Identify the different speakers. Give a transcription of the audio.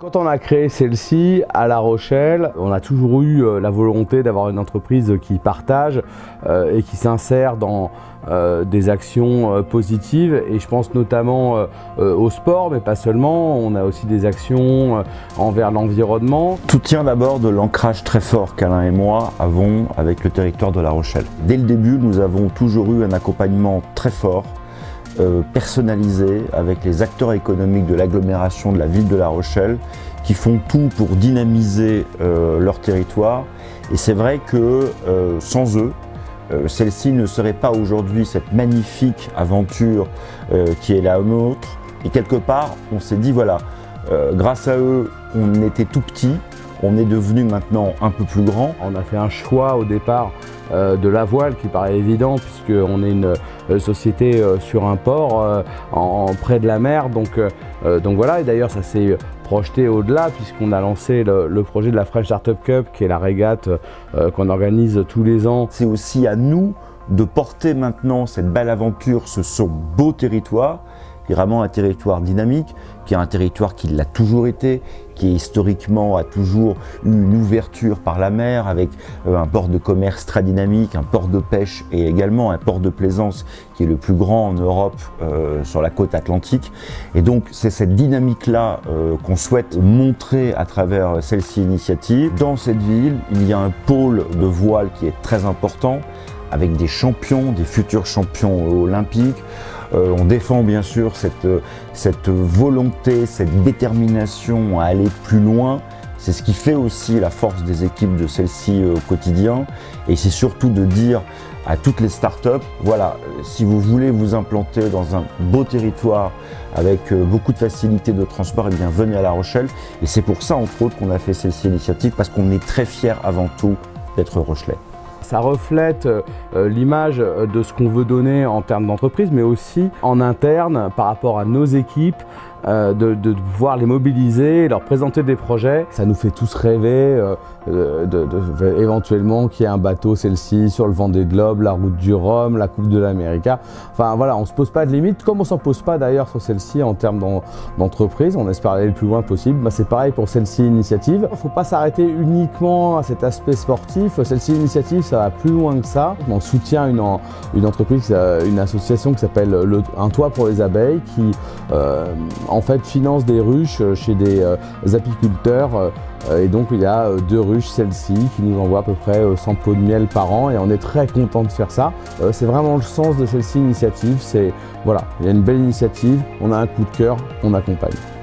Speaker 1: Quand on a créé celle-ci à La Rochelle, on a toujours eu euh, la volonté d'avoir une entreprise qui partage euh, et qui s'insère dans euh, des actions positives et je pense notamment au sport mais pas seulement, on a aussi des actions envers l'environnement.
Speaker 2: Tout tient d'abord de l'ancrage très fort qu'Alain et moi avons avec le territoire de La Rochelle. Dès le début, nous avons toujours eu un accompagnement très fort euh, personnalisé avec les acteurs économiques de l'agglomération de la ville de La Rochelle qui font tout pour dynamiser euh, leur territoire. Et c'est vrai que euh, sans eux, celle-ci ne serait pas aujourd'hui cette magnifique aventure qui est la nôtre. Et quelque part, on s'est dit, voilà, grâce à eux, on était tout petit, on est devenu maintenant un peu plus grand.
Speaker 1: On a fait un choix au départ euh, de la voile qui paraît évident puisqu'on est une euh, société euh, sur un port près de la mer. Donc, donc voilà, et d'ailleurs ça s'est projeté au-delà puisqu'on a lancé le, projet de la French Startup Cup qui est la régate qu'on organise tous les ans.
Speaker 2: C'est aussi à nous de porter maintenant cette belle aventure, ce beau territoire qui est vraiment un territoire dynamique, qui est un territoire qui l'a toujours été, qui historiquement a toujours eu une ouverture par la mer avec euh, un port de commerce très dynamique, un port de pêche et également un port de plaisance qui est le plus grand en Europe euh, sur la côte atlantique. Et donc c'est cette dynamique-là euh, qu'on souhaite montrer à travers celle-ci initiative. Dans cette ville, il y a un pôle de voile qui est très important avec des champions, des futurs champions olympiques. Euh, on défend bien sûr cette, cette volonté, cette détermination à aller plus loin. C'est ce qui fait aussi la force des équipes de celle-ci euh, au quotidien. Et c'est surtout de dire à toutes les startups, voilà, si vous voulez vous implanter dans un beau territoire avec euh, beaucoup de facilité de transport, eh bien venez à La Rochelle. Et c'est pour ça, entre autres, qu'on a fait celle-ci initiative, parce qu'on est très fiers avant tout d'être Rochelais.
Speaker 1: Ça reflète euh, euh, l'image de ce qu'on veut donner en termes d'entreprise, mais aussi en interne par rapport à nos équipes, euh, de, pouvoir les mobiliser, leur présenter des projets. Ça nous fait tous rêver euh, éventuellement qu'il y ait un bateau, celle-ci, sur le Vendée Globe, la route du Rhum, la Coupe de l'Amérique. Enfin voilà, on ne se pose pas de limites, comme on ne s'en pose pas d'ailleurs sur celle-ci en termes d'entreprise. On espère aller le plus loin possible. Bah, C'est pareil pour celle-ci initiative. Il ne faut pas s'arrêter uniquement à cet aspect sportif. Celle-ci initiative, ça va plus loin que ça. On soutient une, entreprise, une association qui s'appelle Un toit pour les abeilles qui euh, en fait finance des ruches euh, chez des euh, apiculteurs euh, et donc il y a deux ruches, celle-ci, qui nous envoie à peu près 100 pots de miel par an et on est très content de faire ça. C'est vraiment le sens de celle-ci initiative, c'est voilà, il y a une belle initiative, on a un coup de cœur, on accompagne.